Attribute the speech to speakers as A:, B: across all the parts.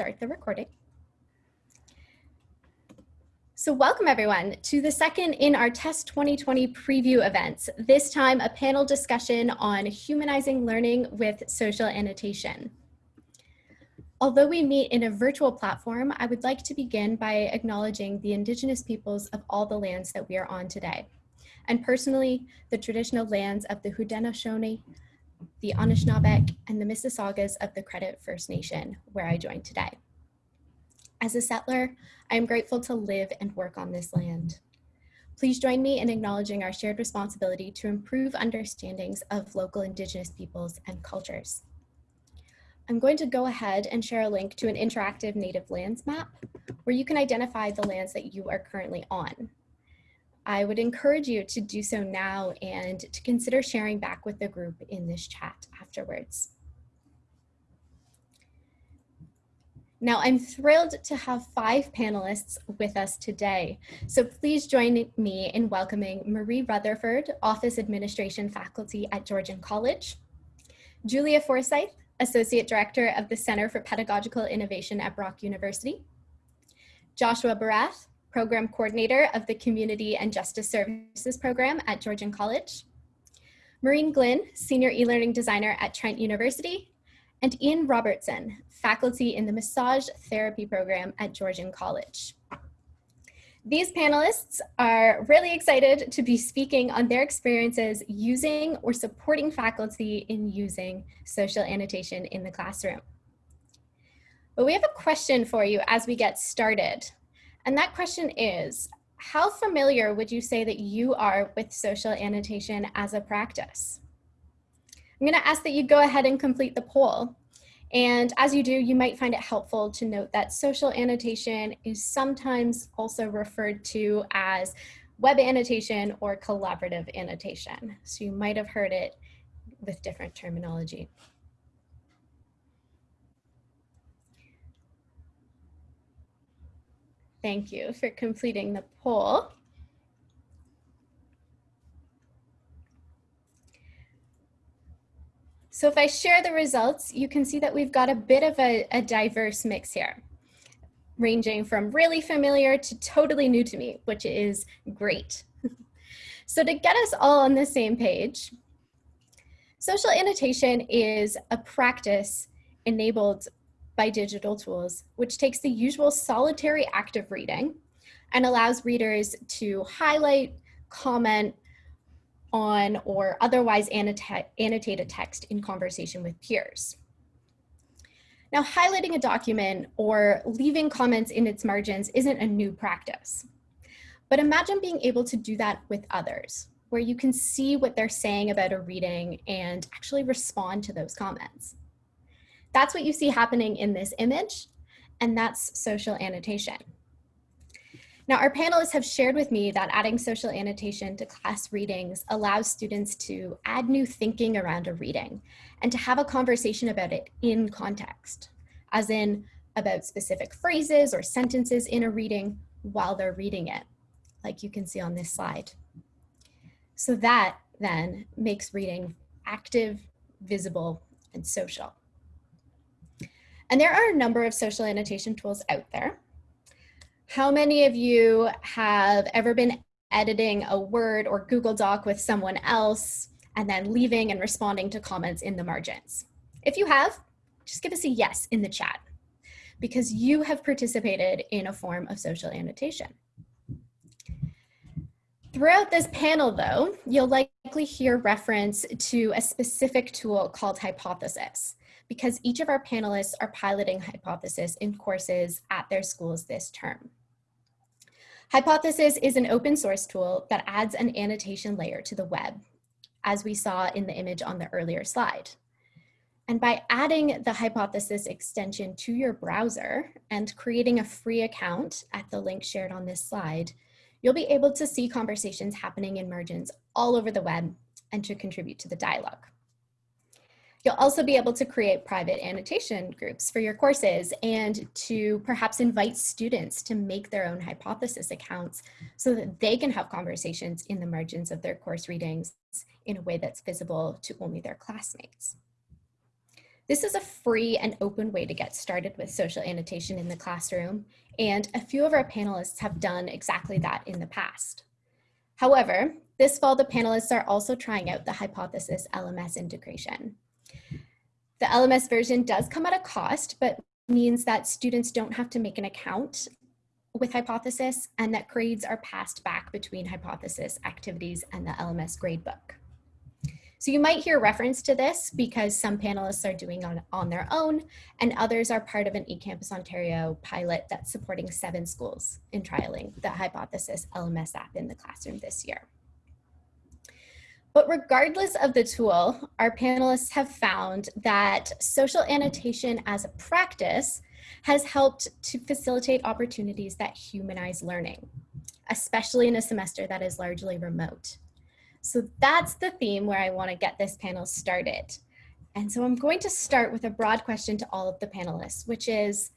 A: start the recording. So welcome everyone to the second in our TESS 2020 preview events, this time a panel discussion on humanizing learning with social annotation. Although we meet in a virtual platform, I would like to begin by acknowledging the Indigenous peoples of all the lands that we are on today. And personally, the traditional lands of the Haudenosaunee, the Anishinaabeg, and the Mississaugas of the Credit First Nation, where I join today. As a settler, I am grateful to live and work on this land. Please join me in acknowledging our shared responsibility to improve understandings of local Indigenous peoples and cultures. I'm going to go ahead and share a link to an interactive native lands map where you can identify the lands that you are currently on. I would encourage you to do so now and to consider sharing back with the group in this chat afterwards. Now, I'm thrilled to have five panelists with us today. So please join me in welcoming Marie Rutherford, Office Administration Faculty at Georgian College, Julia Forsyth, Associate Director of the Center for Pedagogical Innovation at Brock University, Joshua Barath, Program Coordinator of the Community and Justice Services Program at Georgian College, Maureen Glynn, Senior E-Learning Designer at Trent University, and Ian Robertson, faculty in the Massage Therapy Program at Georgian College. These panelists are really excited to be speaking on their experiences using or supporting faculty in using social annotation in the classroom. But we have a question for you as we get started. And that question is, how familiar would you say that you are with social annotation as a practice? I'm gonna ask that you go ahead and complete the poll. And as you do, you might find it helpful to note that social annotation is sometimes also referred to as web annotation or collaborative annotation. So you might have heard it with different terminology. Thank you for completing the poll. So if I share the results, you can see that we've got a bit of a, a diverse mix here, ranging from really familiar to totally new to me, which is great. so to get us all on the same page, social annotation is a practice enabled by digital tools, which takes the usual solitary act of reading and allows readers to highlight, comment, on or otherwise annotate, annotate a text in conversation with peers. Now, highlighting a document or leaving comments in its margins isn't a new practice. But imagine being able to do that with others, where you can see what they're saying about a reading and actually respond to those comments. That's what you see happening in this image, and that's social annotation. Now, our panelists have shared with me that adding social annotation to class readings allows students to add new thinking around a reading and to have a conversation about it in context, as in about specific phrases or sentences in a reading while they're reading it, like you can see on this slide. So that then makes reading active, visible, and social. And there are a number of social annotation tools out there. How many of you have ever been editing a Word or Google Doc with someone else and then leaving and responding to comments in the margins? If you have, just give us a yes in the chat because you have participated in a form of social annotation. Throughout this panel though, you'll likely hear reference to a specific tool called Hypothesis because each of our panelists are piloting Hypothesis in courses at their schools this term. Hypothesis is an open source tool that adds an annotation layer to the web, as we saw in the image on the earlier slide. And by adding the Hypothesis extension to your browser and creating a free account at the link shared on this slide, you'll be able to see conversations happening in margins all over the web and to contribute to the dialogue. You'll also be able to create private annotation groups for your courses and to perhaps invite students to make their own hypothesis accounts so that they can have conversations in the margins of their course readings in a way that's visible to only their classmates. This is a free and open way to get started with social annotation in the classroom, and a few of our panelists have done exactly that in the past. However, this fall, the panelists are also trying out the Hypothesis LMS integration. The LMS version does come at a cost, but means that students don't have to make an account with Hypothesis and that grades are passed back between Hypothesis activities and the LMS gradebook. So you might hear reference to this because some panelists are doing on, on their own and others are part of an eCampus Ontario pilot that's supporting seven schools in trialing the Hypothesis LMS app in the classroom this year. But regardless of the tool, our panelists have found that social annotation as a practice has helped to facilitate opportunities that humanize learning, especially in a semester that is largely remote. So that's the theme where I wanna get this panel started. And so I'm going to start with a broad question to all of the panelists, which is,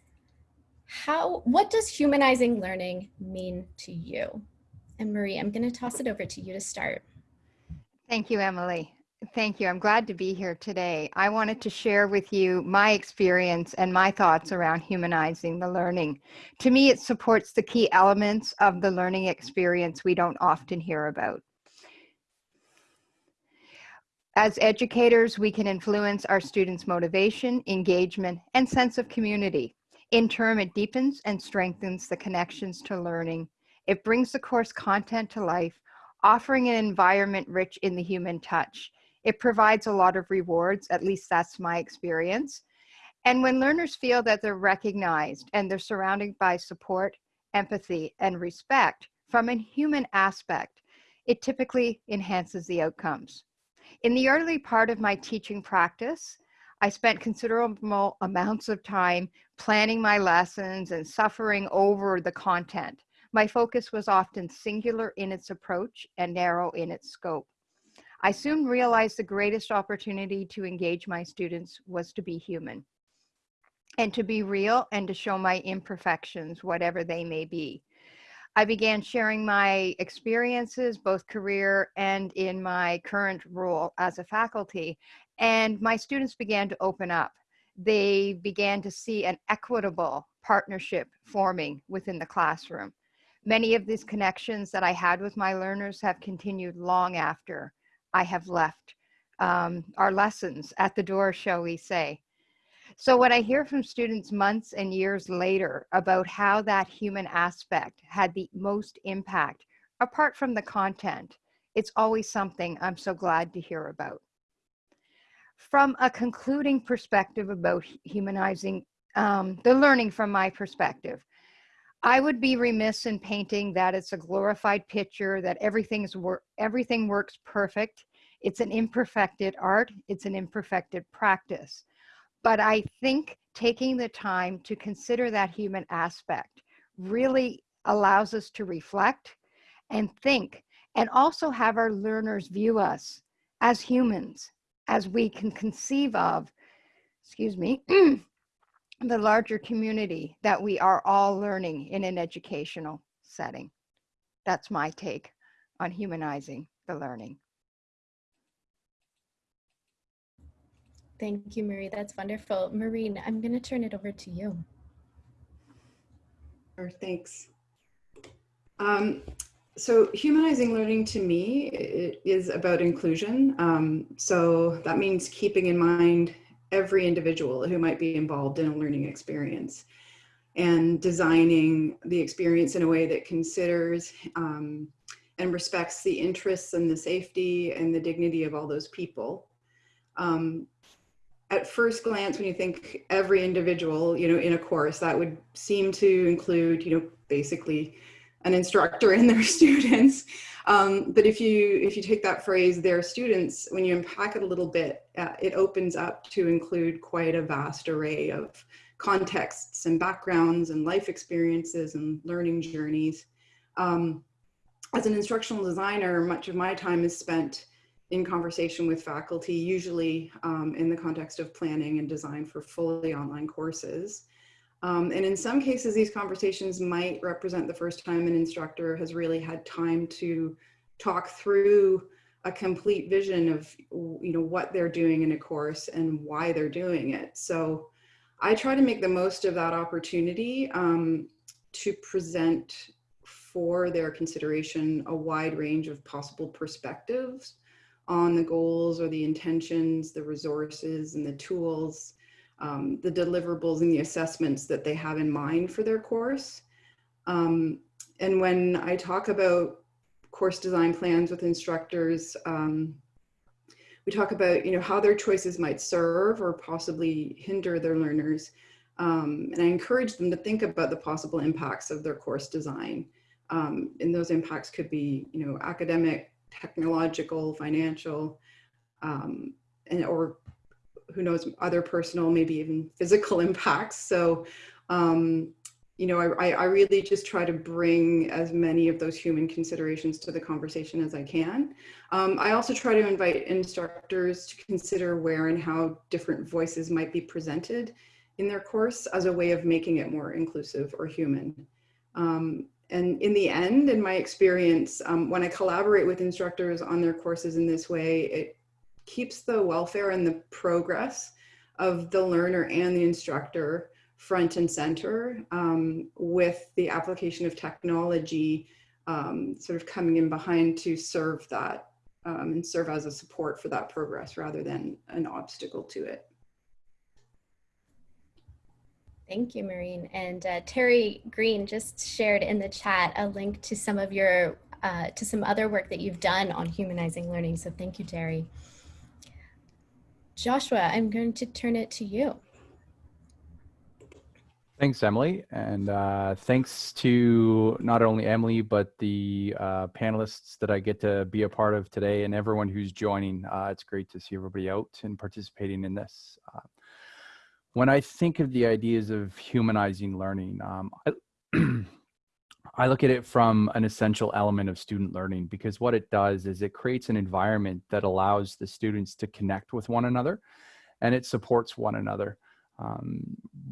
A: how, what does humanizing learning mean to you? And Marie, I'm gonna toss it over to you to start.
B: Thank you, Emily. Thank you. I'm glad to be here today. I wanted to share with you my experience and my thoughts around humanizing the learning. To me, it supports the key elements of the learning experience we don't often hear about. As educators, we can influence our students' motivation, engagement, and sense of community. In turn, it deepens and strengthens the connections to learning. It brings the course content to life, offering an environment rich in the human touch. It provides a lot of rewards, at least that's my experience. And when learners feel that they're recognized and they're surrounded by support, empathy, and respect from a human aspect, it typically enhances the outcomes. In the early part of my teaching practice, I spent considerable amounts of time planning my lessons and suffering over the content. My focus was often singular in its approach and narrow in its scope. I soon realized the greatest opportunity to engage my students was to be human and to be real and to show my imperfections, whatever they may be. I began sharing my experiences, both career and in my current role as a faculty, and my students began to open up. They began to see an equitable partnership forming within the classroom. Many of these connections that I had with my learners have continued long after I have left um, our lessons at the door, shall we say. So when I hear from students months and years later about how that human aspect had the most impact, apart from the content, it's always something I'm so glad to hear about. From a concluding perspective about humanizing um, the learning from my perspective, I would be remiss in painting that it's a glorified picture, that everything's wor everything works perfect. It's an imperfected art, it's an imperfected practice. But I think taking the time to consider that human aspect really allows us to reflect and think and also have our learners view us as humans, as we can conceive of, excuse me, the larger community that we are all learning in an educational setting. That's my take on humanizing the learning.
A: Thank you, Marie. That's wonderful. Maureen, I'm going to turn it over to you.
C: Sure, thanks. Um, so humanizing learning to me is about inclusion. Um, so that means keeping in mind every individual who might be involved in a learning experience and designing the experience in a way that considers um, and respects the interests and the safety and the dignity of all those people. Um, at first glance, when you think every individual, you know, in a course, that would seem to include, you know, basically an instructor and their students. Um, but if you if you take that phrase, their students, when you unpack it a little bit, uh, it opens up to include quite a vast array of contexts and backgrounds and life experiences and learning journeys. Um, as an instructional designer, much of my time is spent in conversation with faculty, usually um, in the context of planning and design for fully online courses. Um, and in some cases, these conversations might represent the first time an instructor has really had time to talk through a complete vision of you know what they're doing in a course and why they're doing it. So I try to make the most of that opportunity um, to present for their consideration a wide range of possible perspectives on the goals or the intentions, the resources and the tools, um, the deliverables and the assessments that they have in mind for their course. Um, and when I talk about course design plans with instructors, um, we talk about you know how their choices might serve or possibly hinder their learners. Um, and I encourage them to think about the possible impacts of their course design. Um, and those impacts could be you know academic, technological, financial, um, and or who knows other personal, maybe even physical impacts. So um, you know, I, I really just try to bring as many of those human considerations to the conversation as I can. Um, I also try to invite instructors to consider where and how different voices might be presented in their course as a way of making it more inclusive or human. Um, and in the end, in my experience, um, when I collaborate with instructors on their courses in this way, it keeps the welfare and the progress of the learner and the instructor front and center um, with the application of technology um, sort of coming in behind to serve that um, and serve as a support for that progress rather than an obstacle to it.
A: Thank you, Maureen. And uh, Terry Green just shared in the chat a link to some of your, uh, to some other work that you've done on humanizing learning. So thank you, Terry. Joshua, I'm going to turn it to you.
D: Thanks, Emily. And uh, thanks to not only Emily, but the uh, panelists that I get to be a part of today and everyone who's joining. Uh, it's great to see everybody out and participating in this. Uh, when I think of the ideas of humanizing learning, um, I, I look at it from an essential element of student learning because what it does is it creates an environment that allows the students to connect with one another and it supports one another um,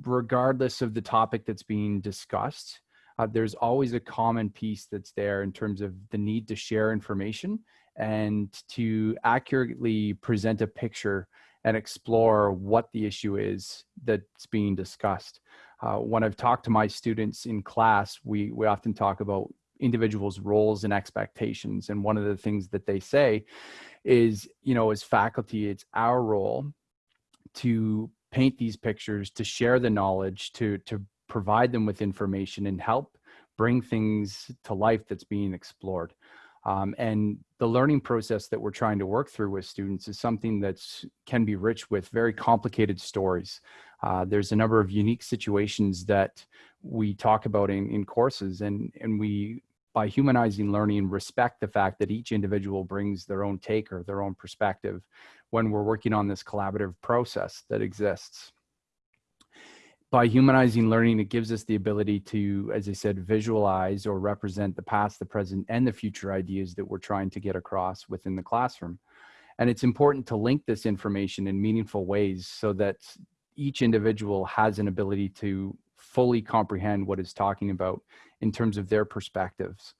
D: regardless of the topic that's being discussed, uh, there's always a common piece that's there in terms of the need to share information and to accurately present a picture and explore what the issue is that's being discussed. Uh, when I've talked to my students in class, we, we often talk about individuals' roles and expectations. And one of the things that they say is, you know, as faculty, it's our role to paint these pictures, to share the knowledge, to, to provide them with information and help bring things to life that's being explored. Um, and the learning process that we're trying to work through with students is something that can be rich with very complicated stories. Uh, there's a number of unique situations that we talk about in, in courses and, and we, by humanizing learning, respect the fact that each individual brings their own take or their own perspective when we're working on this collaborative process that exists. By humanizing learning, it gives us the ability to, as I said, visualize or represent the past, the present, and the future ideas that we're trying to get across within the classroom. And it's important to link this information in meaningful ways so that each individual has an ability to fully comprehend what it's talking about in terms of their perspectives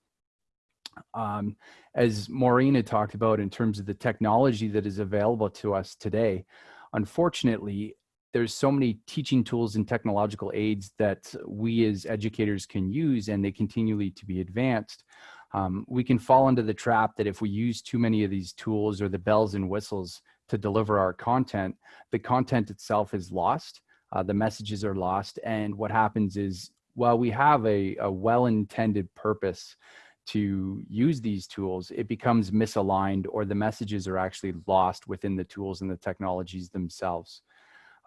D: um, as Maureen had talked about in terms of the technology that is available to us today, unfortunately, there's so many teaching tools and technological aids that we as educators can use and they continually to be advanced. Um, we can fall into the trap that if we use too many of these tools or the bells and whistles to deliver our content, the content itself is lost, uh, the messages are lost, and what happens is, while we have a, a well-intended purpose to use these tools, it becomes misaligned or the messages are actually lost within the tools and the technologies themselves.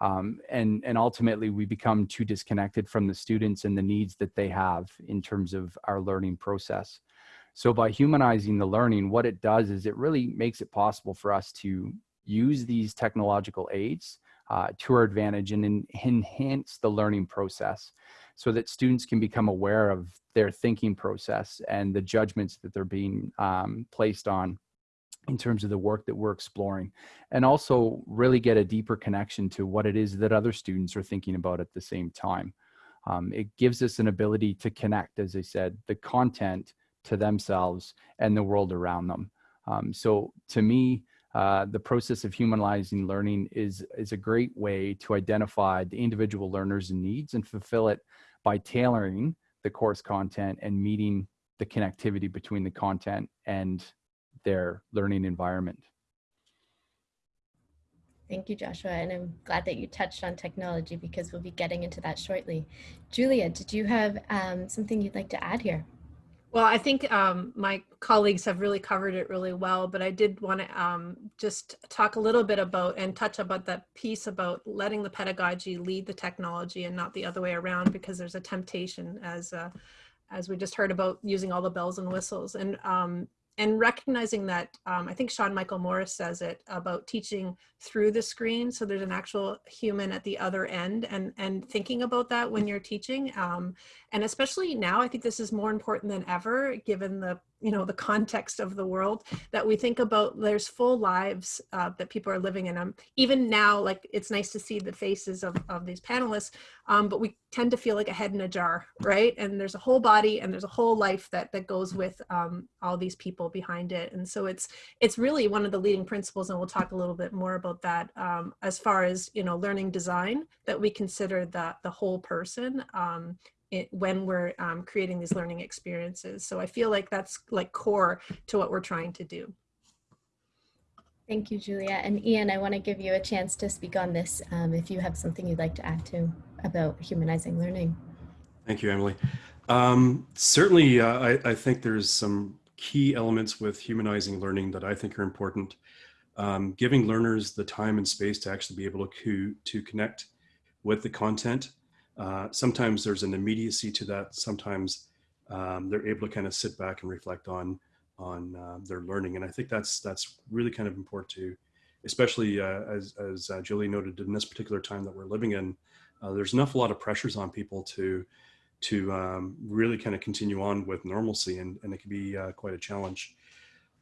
D: Um, and, and ultimately we become too disconnected from the students and the needs that they have in terms of our learning process. So by humanizing the learning, what it does is it really makes it possible for us to use these technological aids uh, to our advantage and enhance the learning process so that students can become aware of their thinking process and the judgments that they're being um, placed on in terms of the work that we're exploring and also really get a deeper connection to what it is that other students are thinking about at the same time. Um, it gives us an ability to connect, as I said, the content to themselves and the world around them. Um, so to me, uh, the process of humanizing learning is, is a great way to identify the individual learners' needs and fulfill it by tailoring the course content and meeting the connectivity between the content and their learning environment.
A: Thank you, Joshua. And I'm glad that you touched on technology because we'll be getting into that shortly. Julia, did you have um, something you'd like to add here?
E: Well, I think um, my colleagues have really covered it really well, but I did want to um, just talk a little bit about and touch about that piece about letting the pedagogy lead the technology and not the other way around because there's a temptation as uh, as we just heard about using all the bells and whistles. And um, and recognizing that um, I think Sean Michael Morris says it about teaching through the screen. So there's an actual human at the other end and, and thinking about that when you're teaching. Um, and especially now, I think this is more important than ever, given the you know the context of the world that we think about there's full lives uh, that people are living in them even now like it's nice to see the faces of, of these panelists um, but we tend to feel like a head in a jar right? And there's a whole body and there's a whole life that that goes with um, all these people behind it. And so it's it's really one of the leading principles and we'll talk a little bit more about that um, as far as you know learning design that we consider the the whole person um, it, when we're um, creating these learning experiences. So I feel like that's like core to what we're trying to do.
A: Thank you, Julia. And Ian, I want to give you a chance to speak on this um, if you have something you'd like to add to about humanizing learning.
F: Thank you, Emily. Um, certainly, uh, I, I, think there's some key elements with humanizing learning that I think are important. Um, giving learners the time and space to actually be able to, to connect with the content uh, sometimes there's an immediacy to that. Sometimes um, they're able to kind of sit back and reflect on on uh, their learning, and I think that's that's really kind of important to, especially uh, as as uh, Julie noted in this particular time that we're living in. Uh, there's an awful lot of pressures on people to to um, really kind of continue on with normalcy, and, and it can be quite a challenge.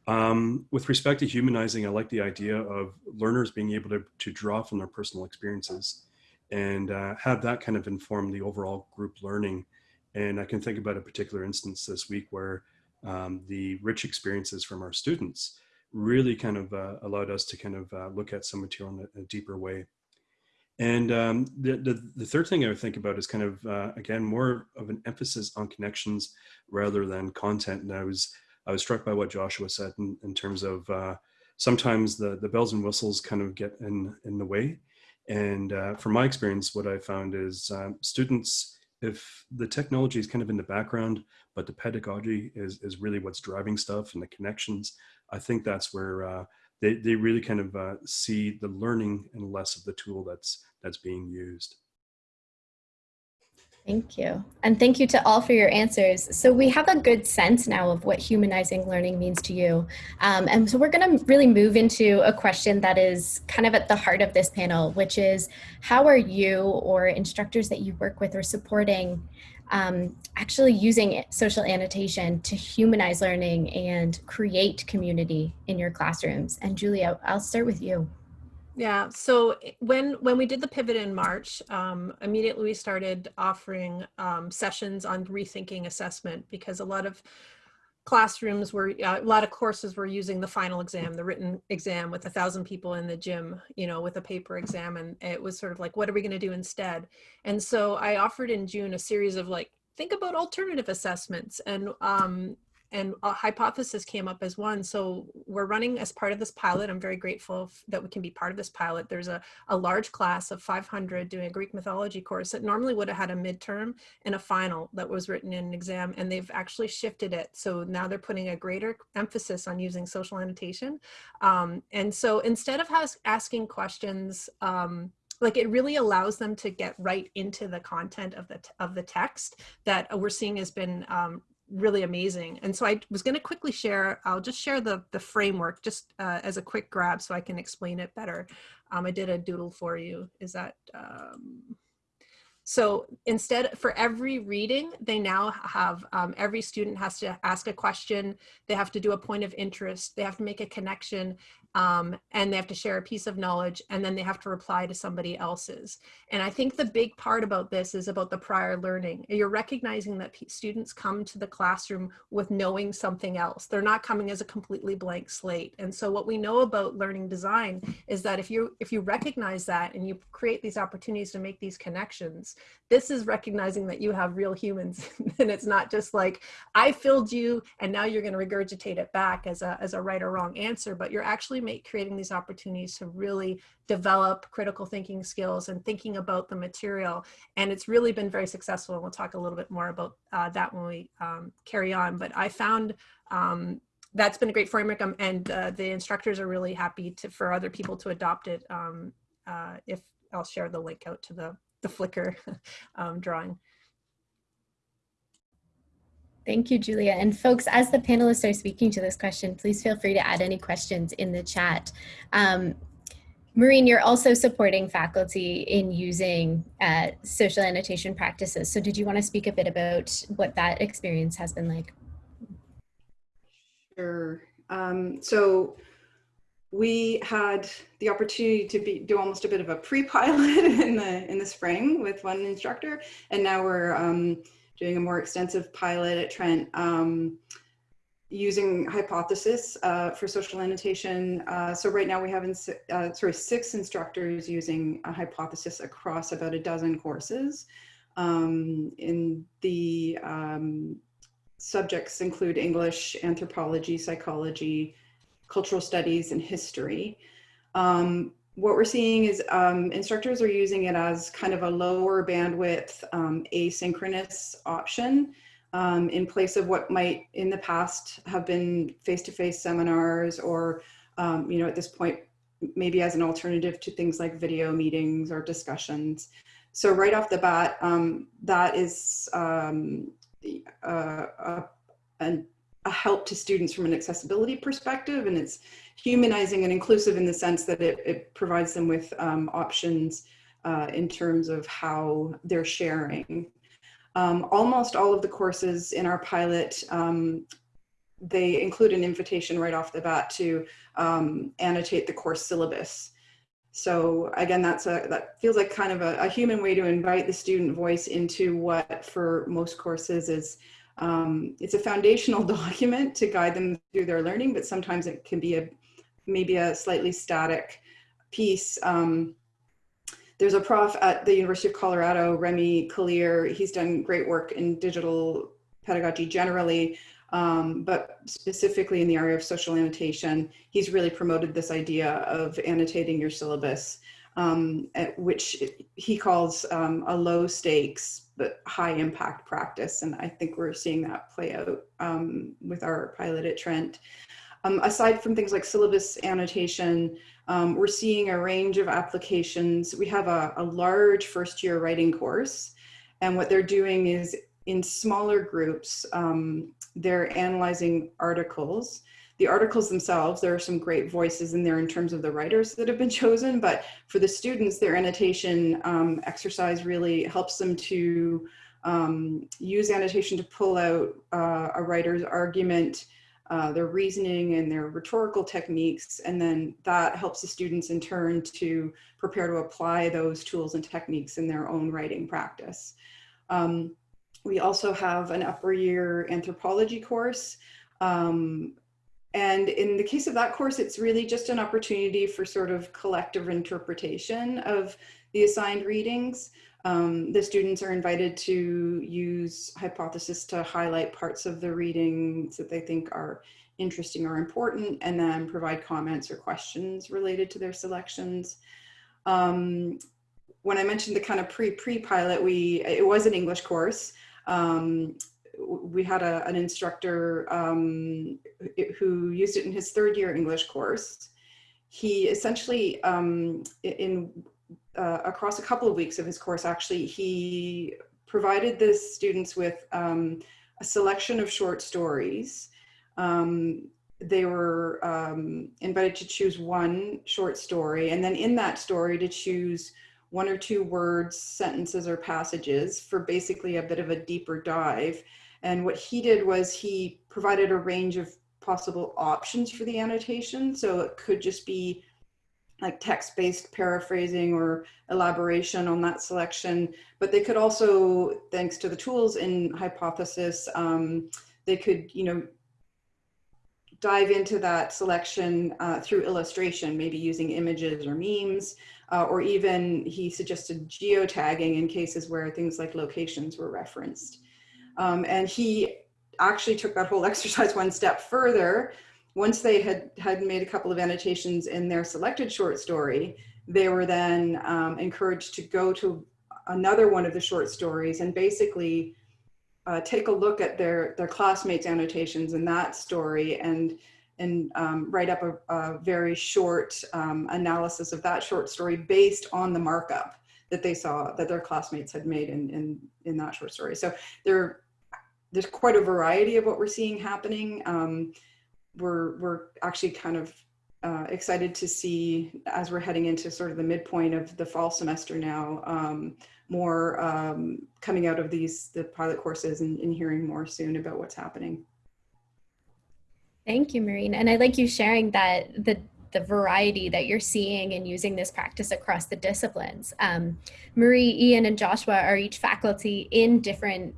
F: Um, with respect to humanizing, I like the idea of learners being able to, to draw from their personal experiences and uh, have that kind of inform the overall group learning. And I can think about a particular instance this week where um, the rich experiences from our students really kind of uh, allowed us to kind of uh, look at some material in a, a deeper way. And um, the, the, the, third thing I would think about is kind of, uh, again, more of an emphasis on connections rather than content. And I was, I was struck by what Joshua said in, in terms of uh, sometimes the, the bells and whistles kind of get in, in the way and uh, from my experience, what I found is um, students, if the technology is kind of in the background, but the pedagogy is, is really what's driving stuff and the connections, I think that's where uh, they, they really kind of uh, see the learning and less of the tool that's, that's being used.
A: Thank you. And thank you to all for your answers. So we have a good sense now of what humanizing learning means to you. Um, and so we're gonna really move into a question that is kind of at the heart of this panel, which is how are you or instructors that you work with or supporting um, actually using social annotation to humanize learning and create community in your classrooms? And Julia, I'll start with you.
E: Yeah, so eh, when when we did the pivot in March, um, immediately we started offering um, sessions on rethinking assessment because a lot of classrooms were uh, a lot of courses were using the final exam, the written exam with a thousand people in the gym, you know, with a paper exam, and it was sort of like, what are we going to do instead? And so I offered in June a series of like think about alternative assessments and um, and a hypothesis came up as one. So we're running as part of this pilot. I'm very grateful that we can be part of this pilot. There's a, a large class of 500 doing a Greek mythology course that normally would have had a midterm and a final that was written in an exam, and they've actually shifted it. So now they're putting a greater emphasis on using social annotation. Um, and so instead of asking questions, um, like it really allows them to get right into the content of the of the text that we're seeing has been um, really amazing. And so I was going to quickly share, I'll just share the, the framework just uh, as a quick grab so I can explain it better. Um, I did a doodle for you. Is that, um, so instead for every reading, they now have, um, every student has to ask a question. They have to do a point of interest. They have to make a connection um, and they have to share a piece of knowledge and then they have to reply to somebody else's. And I think the big part about this is about the prior learning. You're recognizing that students come to the classroom with knowing something else. They're not coming as a completely blank slate. And so what we know about learning design is that if you if you recognize that and you create these opportunities to make these connections, this is recognizing that you have real humans and it's not just like I filled you and now you're going to regurgitate it back as a as a right or wrong answer, but you're actually make creating these opportunities to really develop critical thinking skills and thinking about the material. And it's really been very successful. And we'll talk a little bit more about uh, that when we um, carry on. But I found um, that's been a great framework um, and uh, the instructors are really happy to for other people to adopt it um, uh, if I'll share the link out to the, the Flickr um, drawing.
A: Thank you, Julia. And folks, as the panelists are speaking to this question, please feel free to add any questions in the chat. Um, Maureen, you're also supporting faculty in using uh, social annotation practices. So did you want to speak a bit about what that experience has been like?
C: Sure. Um, so we had the opportunity to be, do almost a bit of a pre-pilot in the in the spring with one instructor, and now we're um, doing a more extensive pilot at Trent um, using hypothesis uh, for social annotation. Uh, so right now we have, uh, sorry, six instructors using a hypothesis across about a dozen courses. Um, in the um, subjects include English, anthropology, psychology, cultural studies, and history. Um, what we're seeing is um, instructors are using it as kind of a lower bandwidth um, asynchronous option um, in place of what might in the past have been face-to-face -face seminars or, um, you know, at this point, maybe as an alternative to things like video meetings or discussions. So right off the bat, um, that is um, uh, a, a, a help to students from an accessibility perspective and it's humanizing and inclusive in the sense that it, it provides them with um, options uh, in terms of how they're sharing. Um, almost all of the courses in our pilot, um, they include an invitation right off the bat to um, annotate the course syllabus. So again, that's a, that feels like kind of a, a, human way to invite the student voice into what for most courses is um, it's a foundational document to guide them through their learning, but sometimes it can be a maybe a slightly static piece. Um, there's a prof at the University of Colorado, Remi Kalir. He's done great work in digital pedagogy generally, um, but specifically in the area of social annotation. He's really promoted this idea of annotating your syllabus, um, which he calls um, a low stakes but high impact practice. And I think we're seeing that play out um, with our pilot at Trent. Um, aside from things like syllabus annotation, um, we're seeing a range of applications. We have a, a, large first year writing course and what they're doing is in smaller groups, um, they're analyzing articles. The articles themselves, there are some great voices in there in terms of the writers that have been chosen, but for the students, their annotation um, exercise really helps them to um, use annotation to pull out uh, a writer's argument uh, their reasoning and their rhetorical techniques, and then that helps the students in turn to prepare to apply those tools and techniques in their own writing practice. Um, we also have an upper year anthropology course. Um, and in the case of that course, it's really just an opportunity for sort of collective interpretation of the assigned readings. Um, the students are invited to use hypothesis to highlight parts of the readings that they think are interesting or important and then provide comments or questions related to their selections. Um, when I mentioned the kind of pre-pre-pilot, we it was an English course. Um, we had a, an instructor um, who used it in his third year English course. He essentially, um, in uh, across a couple of weeks of his course, actually, he provided the students with um, a selection of short stories. Um, they were um, invited to choose one short story, and then in that story to choose one or two words, sentences, or passages for basically a bit of a deeper dive. And what he did was he provided a range of possible options for the annotation. So it could just be like text-based paraphrasing or elaboration on that selection, but they could also, thanks to the tools in Hypothesis, um, they could, you know, dive into that selection uh, through illustration, maybe using images or memes, uh, or even he suggested geotagging in cases where things like locations were referenced. Um, and he actually took that whole exercise one step further. Once they had, had made a couple of annotations in their selected short story, they were then um, encouraged to go to another one of the short stories and basically uh, take a look at their, their classmates' annotations in that story and, and um, write up a, a very short um, analysis of that short story based on the markup that they saw that their classmates had made in, in, in that short story. So there, there's quite a variety of what we're seeing happening. Um, we're, we're actually kind of uh, excited to see as we're heading into sort of the midpoint of the fall semester now, um, more um, coming out of these, the pilot courses and, and hearing more soon about what's happening.
A: Thank you, Maureen. And I like you sharing that the the variety that you're seeing and using this practice across the disciplines. Um, Marie, Ian, and Joshua are each faculty in different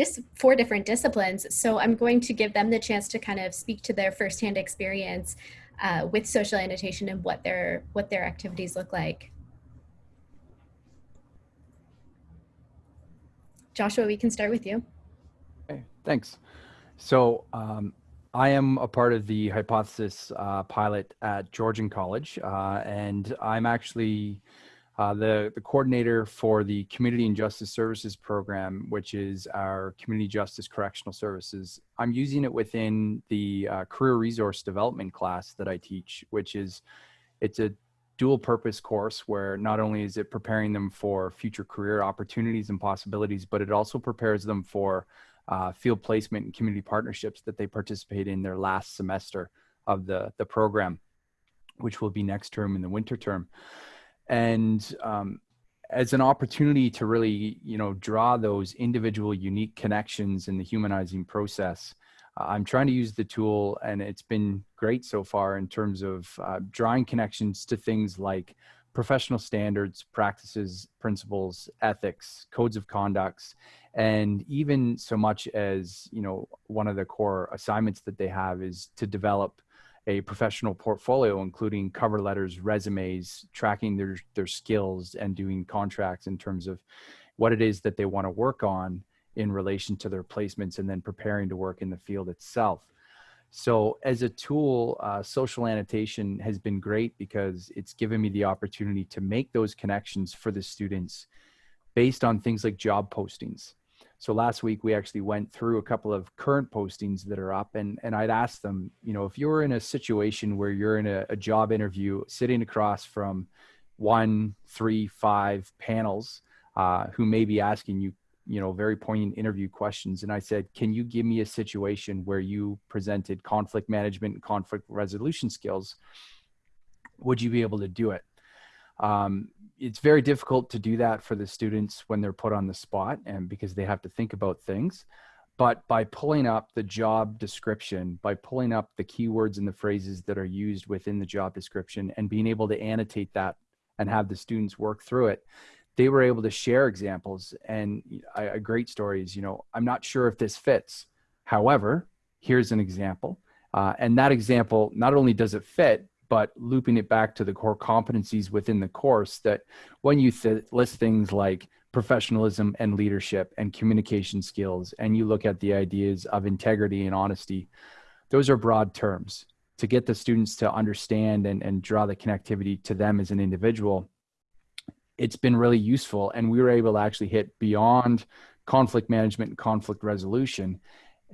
A: dis four different disciplines. So I'm going to give them the chance to kind of speak to their firsthand experience uh, with social annotation and what their what their activities look like. Joshua, we can start with you.
D: Okay, thanks. So um, I am a part of the hypothesis uh, pilot at Georgian College, uh, and I'm actually uh, the, the coordinator for the Community and Justice Services program, which is our community justice correctional services. I'm using it within the uh, career resource development class that I teach, which is it's a dual purpose course where not only is it preparing them for future career opportunities and possibilities, but it also prepares them for uh, field placement and community partnerships that they participate in their last semester of the, the program, which will be next term in the winter term. And um, as an opportunity to really, you know, draw those individual unique connections in the humanizing process, uh, I'm trying to use the tool and it's been great so far in terms of uh, drawing connections to things like professional standards, practices, principles, ethics, codes of conducts, and even so much as, you know, one of the core assignments that they have is to develop a professional portfolio, including cover letters, resumes, tracking their, their skills and doing contracts in terms of what it is that they want to work on in relation to their placements and then preparing to work in the field itself. So as a tool, uh, social annotation has been great because it's given me the opportunity to make those connections for the students based on things like job postings. So last week we actually went through a couple of current postings that are up and, and I'd asked them, you know, if you're in a situation where you're in a, a job interview sitting across from one, three, five panels uh, who may be asking you you know very poignant interview questions and i said can you give me a situation where you presented conflict management and conflict resolution skills? Would you be able to do it um, it's very difficult to do that for the students when they're put on the spot and because they have to think about things but by pulling up the job description by pulling up the keywords and the phrases that are used within the job description and being able to annotate that and have the students work through it they were able to share examples and a, great story is, you know, I'm not sure if this fits. However, here's an example. Uh, and that example, not only does it fit, but looping it back to the core competencies within the course that when you th list things like professionalism and leadership and communication skills, and you look at the ideas of integrity and honesty, those are broad terms. To get the students to understand and, and draw the connectivity to them as an individual it's been really useful and we were able to actually hit beyond conflict management and conflict resolution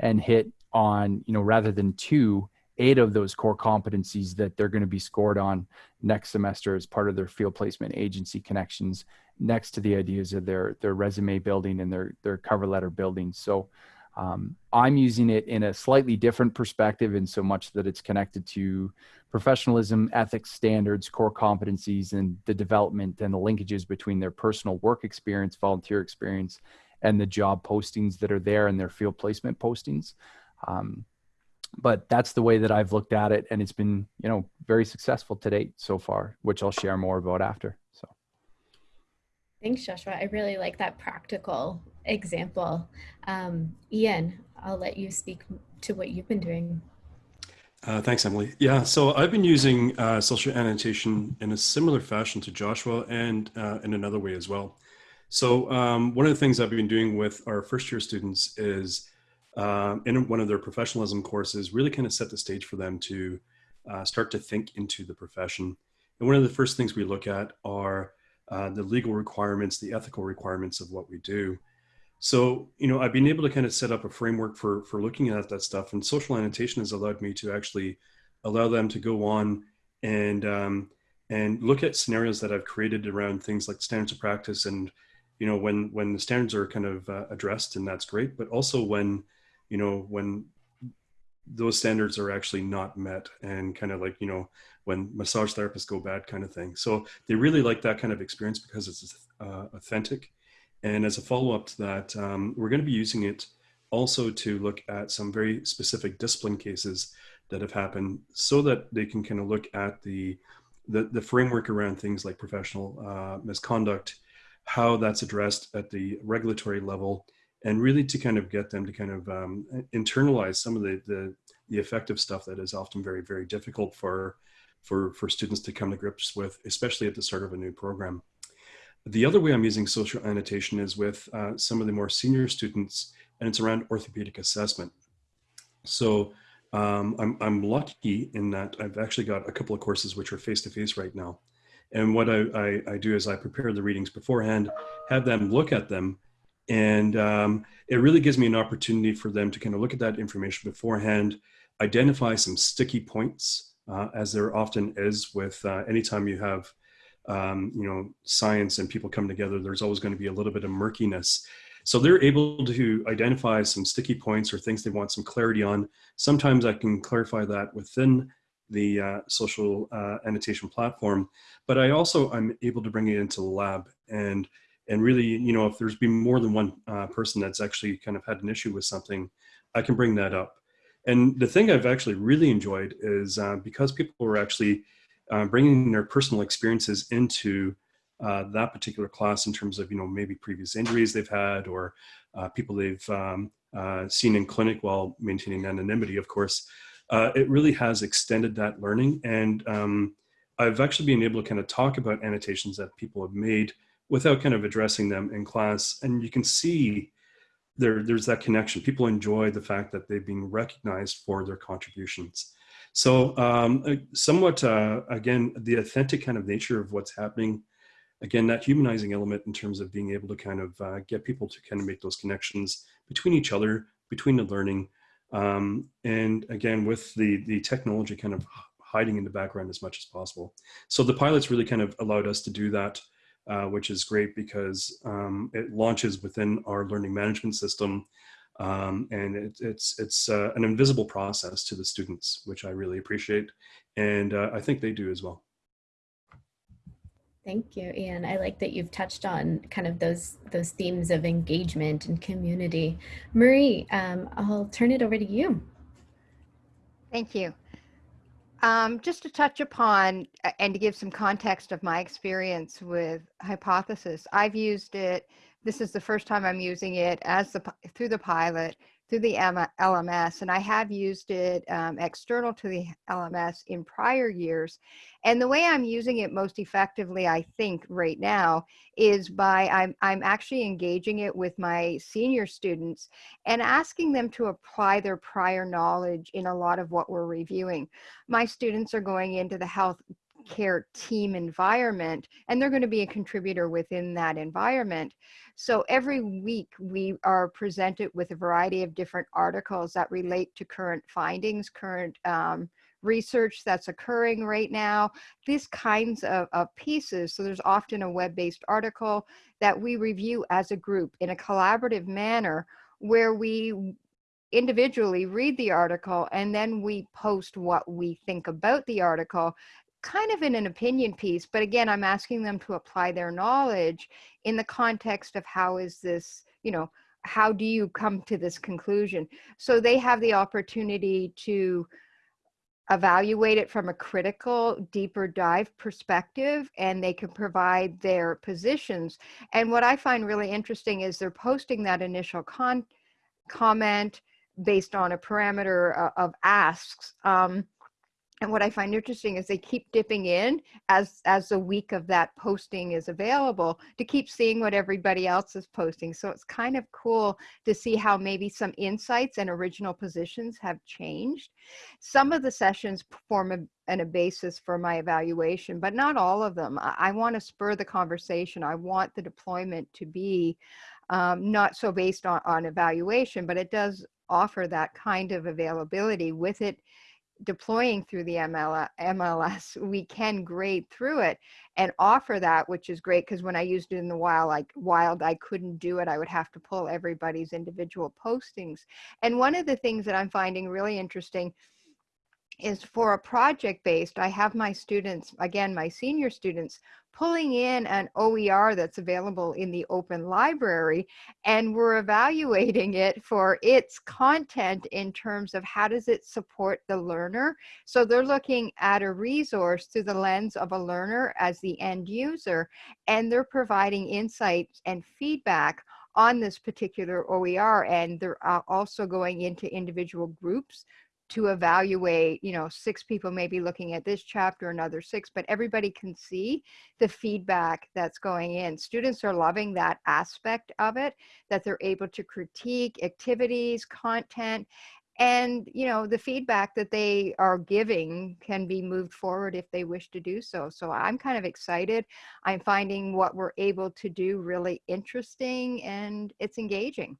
D: and hit on you know rather than two eight of those core competencies that they're going to be scored on next semester as part of their field placement agency connections next to the ideas of their their resume building and their their cover letter building so um, I'm using it in a slightly different perspective in so much that it's connected to professionalism, ethics, standards, core competencies, and the development and the linkages between their personal work experience, volunteer experience, and the job postings that are there and their field placement postings. Um, but that's the way that I've looked at it, and it's been you know very successful to date so far, which I'll share more about after. So.
A: Thanks, Joshua. I really like that practical example. Um, Ian, I'll let you speak to what you've been doing.
F: Uh, thanks, Emily. Yeah, so I've been using uh, social annotation in a similar fashion to Joshua and uh, in another way as well. So um, one of the things I've been doing with our first year students is um, in one of their professionalism courses, really kind of set the stage for them to uh, start to think into the profession. And one of the first things we look at are uh, the legal requirements, the ethical requirements of what we do. So, you know, I've been able to kind of set up a framework for, for looking at that stuff and social annotation has allowed me to actually allow them to go on and, um, and look at scenarios that I've created around things like standards of practice and, you know, when, when the standards are kind of uh, addressed and that's great, but also when, you know, when those standards are actually not met and kind of like, you know, when massage therapists go bad kind of thing. So they really like that kind of experience because it's uh, authentic and as a follow-up to that, um, we're going to be using it also to look at some very specific discipline cases that have happened so that they can kind of look at the, the, the framework around things like professional uh, misconduct, how that's addressed at the regulatory level, and really to kind of get them to kind of um, internalize some of the, the, the effective stuff that is often very, very difficult for, for, for students to come to grips with, especially at the start of a new program. The other way I'm using social annotation is with uh, some of the more senior students, and it's around orthopedic assessment. So um, I'm, I'm lucky in that I've actually got a couple of courses which are face-to-face -face right now. And what I, I, I, do is I prepare the readings beforehand, have them look at them, and um, it really gives me an opportunity for them to kind of look at that information beforehand, identify some sticky points, uh, as there often is with uh, anytime you have um, you know, science and people come together, there's always going to be a little bit of murkiness. So they're able to identify some sticky points or things they want some clarity on. Sometimes I can clarify that within the uh, social uh, annotation platform, but I also I'm able to bring it into the lab and and really, you know, if there's been more than one uh, person that's actually kind of had an issue with something, I can bring that up. And the thing I've actually really enjoyed is uh, because people were actually uh, bringing their personal experiences into uh, that particular class in terms of, you know, maybe previous injuries they've had or uh, people they've um, uh, seen in clinic while maintaining anonymity, of course, it really has extended that learning. And um, I've actually been able to kind of talk about annotations that people have made without kind of addressing them in class. And you can see there, there's that connection. People enjoy the fact that they've been recognized for their contributions. So um, somewhat, uh, again, the authentic kind of nature of what's happening, again, that humanizing element in terms of being able to kind of uh, get people to kind of make those connections between each other, between the learning, um, and again, with the, the technology kind of hiding in the background as much as possible. So the pilots really kind of allowed us to do that, uh, which is great because um, it launches within our learning management system um, and it, it's it's uh, an invisible process to the students, which I really appreciate, and uh, I think they do as well.
A: Thank you, Ian. I like that you've touched on kind of those those themes of engagement and community. Marie, um, I'll turn it over to you.
B: Thank you. Um, just to touch upon uh, and to give some context of my experience with Hypothesis, I've used it this is the first time I'm using it as the through the pilot through the LMS, and I have used it um, external to the LMS in prior years. And the way I'm using it most effectively, I think, right now, is by I'm I'm actually engaging it with my senior students and asking them to apply their prior knowledge in a lot of what we're reviewing. My students are going into the health care team environment and they're going to be a contributor within that environment. So every week we are presented with a variety of different articles that relate to current findings current um, research that's occurring right now these kinds of, of pieces. So there's often a web-based article that we review as a group in a collaborative manner where we individually read the article and then we post what we think about the article kind of in an opinion piece, but again, I'm asking them to apply their knowledge in the context of how is this, you know, how do you come to this conclusion? So they have the opportunity to evaluate it from a critical, deeper dive perspective, and they can provide their positions. And what I find really interesting is they're posting that initial con comment based on a parameter uh, of asks. Um, and what I find interesting is they keep dipping in as as the week of that posting is available to keep seeing what everybody else is posting. So it's kind of cool to see how maybe some insights and original positions have changed. Some of the sessions form a, and a basis for my evaluation, but not all of them. I, I want to spur the conversation. I want the deployment to be um, not so based on, on evaluation, but it does offer that kind of availability with it deploying through the ML, MLS, we can grade through it and offer that, which is great because when I used it in the wild, like wild, I couldn't do it. I would have to pull everybody's individual postings. And one of the things that I'm finding really interesting is for a project based, I have my students, again, my senior students, pulling in an OER that's available in the open library and we're evaluating it for its content in terms of how does it support the learner. So they're looking at a resource through the lens of a learner as the end user and they're providing insights and feedback on this particular OER and they're uh, also going into individual groups to evaluate, you know, six people may be looking at this chapter, another six, but everybody can see the feedback that's going in. Students are loving that aspect of it, that they're able to critique activities, content, and you know the feedback that they are giving can be moved forward if they wish to do so. So i'm kind of excited. I'm finding what we're able to do really interesting and it's engaging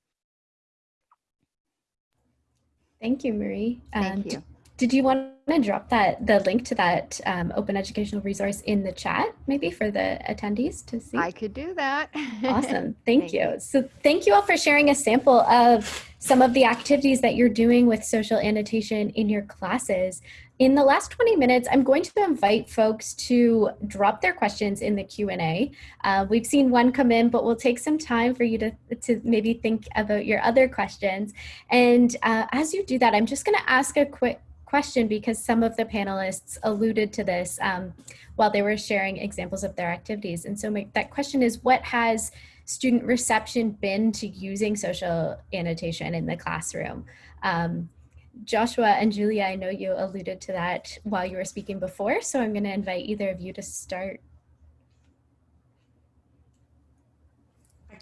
A: Thank you, Marie.
B: Thank
A: um,
B: you.
A: Did you want to drop that the link to that um, open educational resource in the chat, maybe for the attendees to see?
B: I could do that.
A: Awesome. Thank,
B: Thank
A: you.
B: you.
A: So thank you all for sharing a sample of some of the activities that you're doing with social annotation in your classes. In the last 20 minutes, I'm going to invite folks to drop their questions in the Q&A. Uh, we've seen one come in, but we'll take some time for you to, to maybe think about your other questions. And uh, as you do that, I'm just gonna ask a quick question because some of the panelists alluded to this um, while they were sharing examples of their activities. And so my, that question is, what has student reception been to using social annotation in the classroom? Um, Joshua and Julia, I know you alluded to that while you were speaking before, so I'm going to invite either of you to start.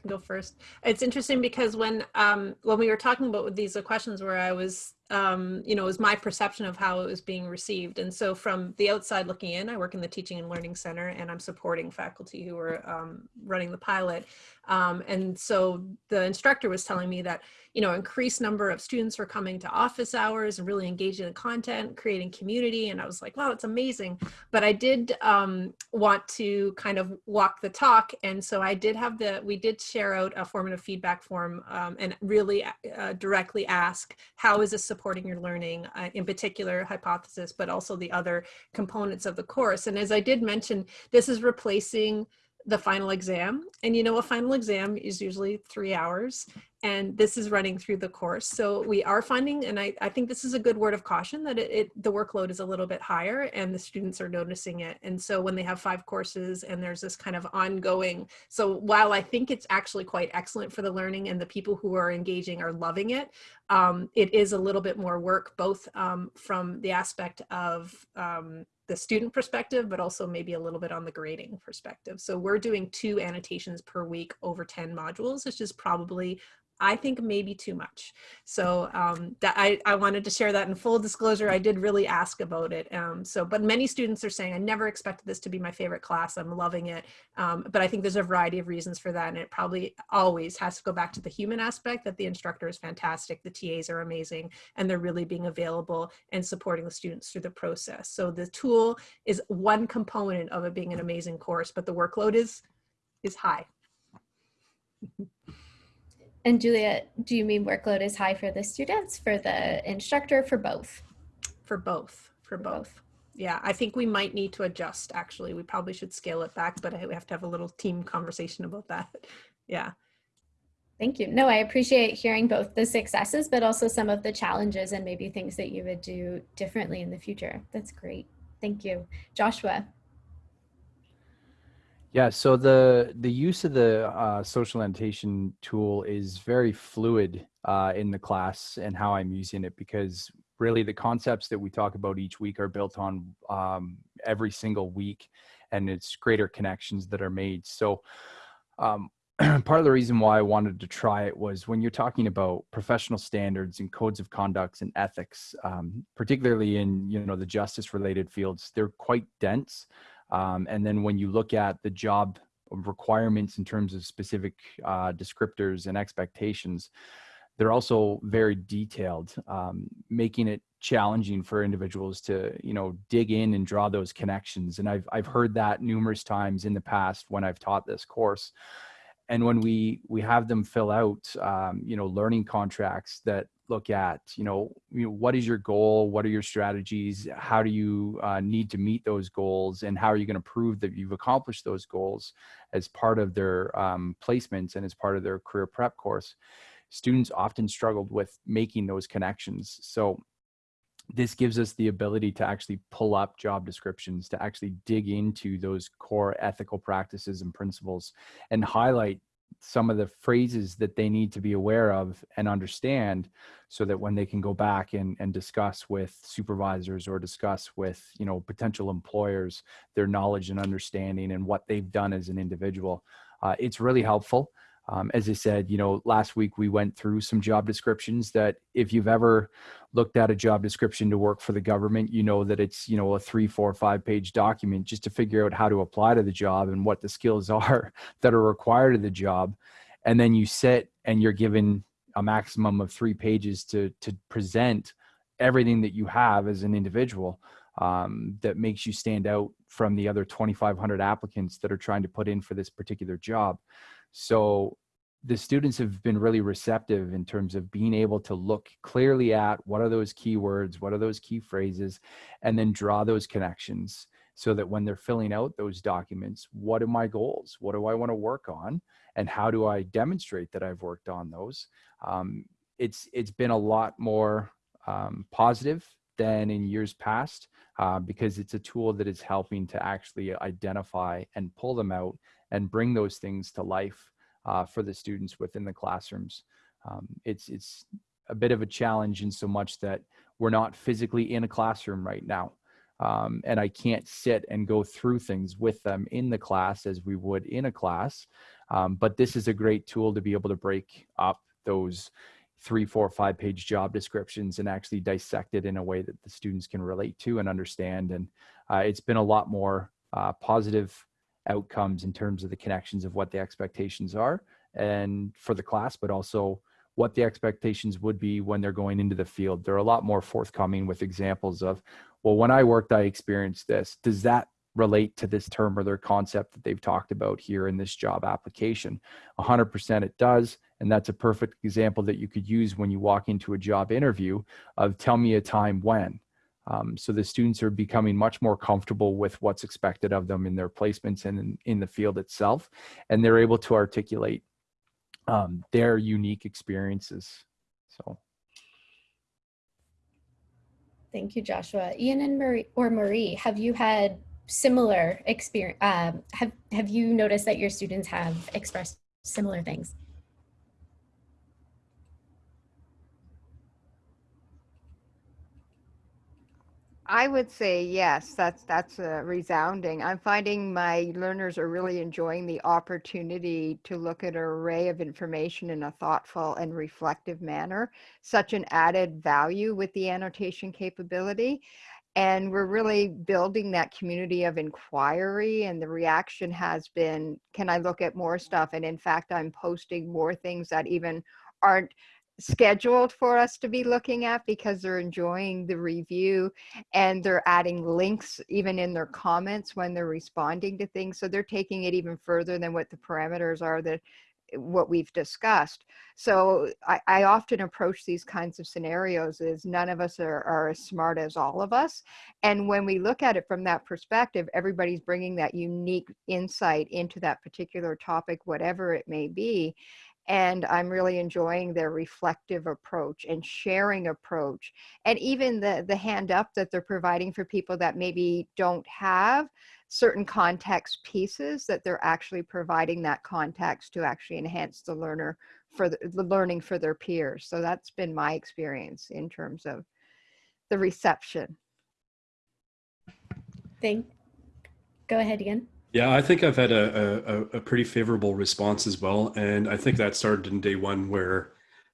E: Can go first. It's interesting because when um, when we were talking about these questions where I was um, you know, it was my perception of how it was being received. And so from the outside looking in, I work in the Teaching and Learning Center and I'm supporting faculty who are um, running the pilot. Um, and so the instructor was telling me that, you know, increased number of students were coming to office hours and really engaging in the content, creating community. And I was like, wow, it's amazing. But I did um, want to kind of walk the talk. And so I did have the, we did share out a formative feedback form um, and really uh, directly ask, how is this supporting your learning, uh, in particular hypothesis, but also the other components of the course. And as I did mention, this is replacing the final exam. And you know, a final exam is usually three hours and this is running through the course. So we are finding, and I, I think this is a good word of caution that it, it, the workload is a little bit higher and the students are noticing it. And so when they have five courses and there's this kind of ongoing, so while I think it's actually quite excellent for the learning and the people who are engaging are loving it, um, it is a little bit more work, both um, from the aspect of um, the student perspective, but also maybe a little bit on the grading perspective. So we're doing two annotations per week over 10 modules, which is probably I think maybe too much. So um, that I, I wanted to share that in full disclosure. I did really ask about it. Um, so, but many students are saying, I never expected this to be my favorite class. I'm loving it. Um, but I think there's a variety of reasons for that. And it probably always has to go back to the human aspect that the instructor is fantastic. The TAs are amazing and they're really being available and supporting the students through the process. So the tool is one component of it being an amazing course, but the workload is, is high.
A: And Julia, do you mean workload is high for the students, for the instructor, for both?
E: For both, for both. Yeah, I think we might need to adjust actually. We probably should scale it back, but we have to have a little team conversation about that. Yeah.
A: Thank you. No, I appreciate hearing both the successes, but also some of the challenges and maybe things that you would do differently in the future. That's great. Thank you. Joshua.
D: Yeah, so the the use of the uh, social annotation tool is very fluid uh, in the class and how I'm using it because really the concepts that we talk about each week are built on um, every single week and it's greater connections that are made. So um, part of the reason why I wanted to try it was when you're talking about professional standards and codes of conducts and ethics, um, particularly in you know the justice related fields, they're quite dense. Um, and then when you look at the job requirements in terms of specific uh, descriptors and expectations, they're also very detailed, um, making it challenging for individuals to you know dig in and draw those connections. And I've I've heard that numerous times in the past when I've taught this course and when we we have them fill out um, you know learning contracts that look at you know, you know what is your goal? What are your strategies? How do you uh, need to meet those goals? And how are you going to prove that you've accomplished those goals as part of their um, placements and as part of their career prep course? Students often struggled with making those connections. So this gives us the ability to actually pull up job descriptions, to actually dig into those core ethical practices and principles and highlight some of the phrases that they need to be aware of and understand so that when they can go back and, and discuss with supervisors or discuss with you know potential employers their knowledge and understanding and what they've done as an individual uh, it's really helpful um, as I said, you know, last week we went through some job descriptions that if you've ever looked at a job description to work for the government, you know that it's, you know, a three, four, five page document just to figure out how to apply to the job and what the skills are that are required of the job. And then you sit and you're given a maximum of three pages to, to present everything that you have as an individual um, that makes you stand out from the other 2,500 applicants that are trying to put in for this particular job. So the students have been really receptive in terms of being able to look clearly at what are those keywords, what are those key phrases, and then draw those connections so that when they're filling out those documents, what are my goals? What do I want to work on? And how do I demonstrate that I've worked on those? Um, it's it's been a lot more um, positive than in years past uh, because it's a tool that is helping to actually identify and pull them out and bring those things to life uh, for the students within the classrooms. Um, it's, it's a bit of a challenge in so much that we're not physically in a classroom right now. Um, and I can't sit and go through things with them in the class as we would in a class. Um, but this is a great tool to be able to break up those three, four, five page job descriptions and actually dissect it in a way that the students can relate to and understand. And uh, it's been a lot more uh, positive outcomes in terms of the connections of what the expectations are and for the class, but also what the expectations would be when they're going into the field. They're a lot more forthcoming with examples of, well, when I worked, I experienced this. Does that relate to this term or their concept that they've talked about here in this job application? 100% it does. And that's a perfect example that you could use when you walk into a job interview of tell me a time when. Um, so the students are becoming much more comfortable with what's expected of them in their placements and in, in the field itself. And they're able to articulate um, their unique experiences. So.
A: Thank you, Joshua. Ian and Marie or Marie, have you had similar experience? Um, have, have you noticed that your students have expressed similar things?
B: I would say yes. That's that's uh, resounding. I'm finding my learners are really enjoying the opportunity to look at an array of information in a thoughtful and reflective manner. Such an added value with the annotation capability. And we're really building that community of inquiry and the reaction has been, can I look at more stuff? And in fact, I'm posting more things that even aren't scheduled for us to be looking at because they're enjoying the review and they're adding links even in their comments when they're responding to things. So they're taking it even further than what the parameters are that what we've discussed. So I, I, often approach these kinds of scenarios is none of us are, are as smart as all of us. And when we look at it from that perspective, everybody's bringing that unique insight into that particular topic, whatever it may be and I'm really enjoying their reflective approach and sharing approach and even the the hand up that they're providing for people that maybe don't have certain context pieces that they're actually providing that context to actually enhance the learner for the, the learning for their peers. So that's been my experience in terms of the reception.
A: Thank. Go ahead again.
F: Yeah, I think I've had a, a, a pretty favorable response as well. And I think that started in day one where,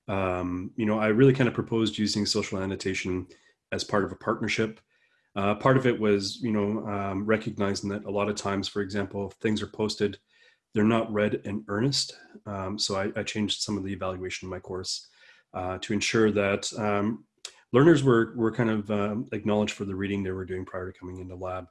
F: um, you know, I really kind of proposed using social annotation as part of a partnership. Uh, part of it was, you know, um, recognizing that a lot of times, for example, if things are posted, they're not read in earnest. Um, so I, I, changed some of the evaluation in my course uh, to ensure that um, learners were, were kind of um, acknowledged for the reading they were doing prior to coming into lab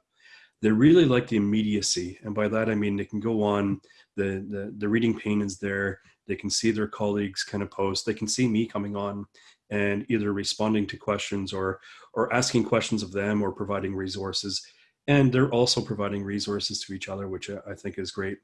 F: they really like the immediacy. And by that, I mean, they can go on, the, the, the reading pane is there, they can see their colleagues kind of post, they can see me coming on and either responding to questions or, or asking questions of them or providing resources. And they're also providing resources to each other, which I think is great.